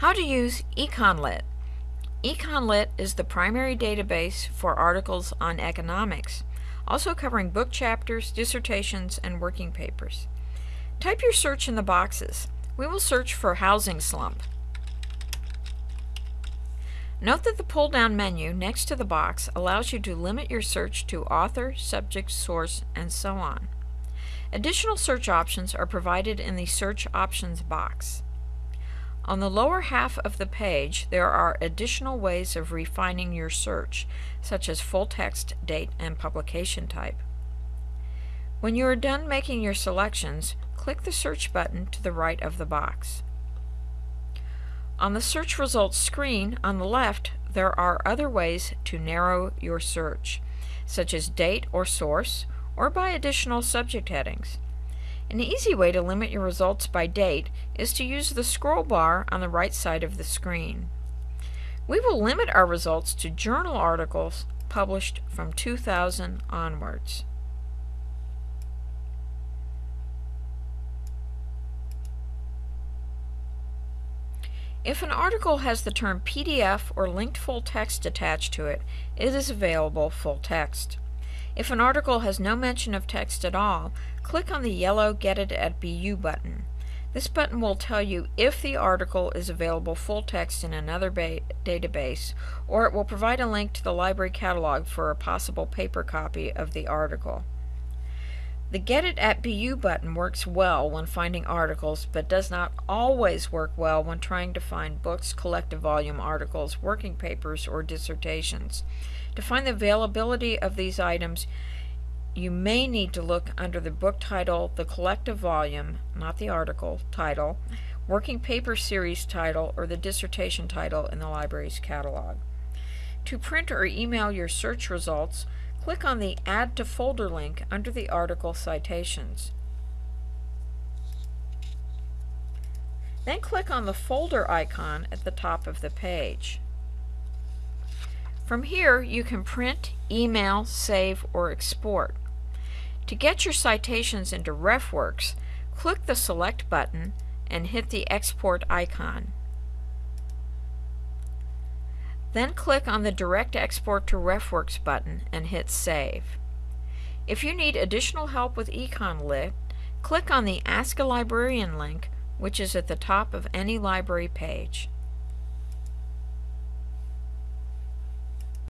How to use EconLit. EconLit is the primary database for articles on economics, also covering book chapters, dissertations, and working papers. Type your search in the boxes. We will search for housing slump. Note that the pull-down menu next to the box allows you to limit your search to author, subject, source, and so on. Additional search options are provided in the Search Options box. On the lower half of the page, there are additional ways of refining your search, such as full text, date, and publication type. When you are done making your selections, click the search button to the right of the box. On the search results screen on the left, there are other ways to narrow your search, such as date or source, or by additional subject headings. An easy way to limit your results by date is to use the scroll bar on the right side of the screen. We will limit our results to journal articles published from 2000 onwards. If an article has the term PDF or linked full text attached to it, it is available full text. If an article has no mention of text at all, click on the yellow Get It at BU button. This button will tell you if the article is available full text in another database, or it will provide a link to the library catalog for a possible paper copy of the article. The Get It at BU button works well when finding articles, but does not always work well when trying to find books, collective volume articles, working papers, or dissertations. To find the availability of these items, you may need to look under the book title, the collective volume, not the article title, working paper series title, or the dissertation title in the library's catalog. To print or email your search results, click on the Add to Folder link under the article citations. Then click on the folder icon at the top of the page. From here, you can print, email, save, or export. To get your citations into RefWorks, click the Select button and hit the Export icon. Then click on the Direct Export to RefWorks button and hit Save. If you need additional help with EconLit, click on the Ask a Librarian link, which is at the top of any library page.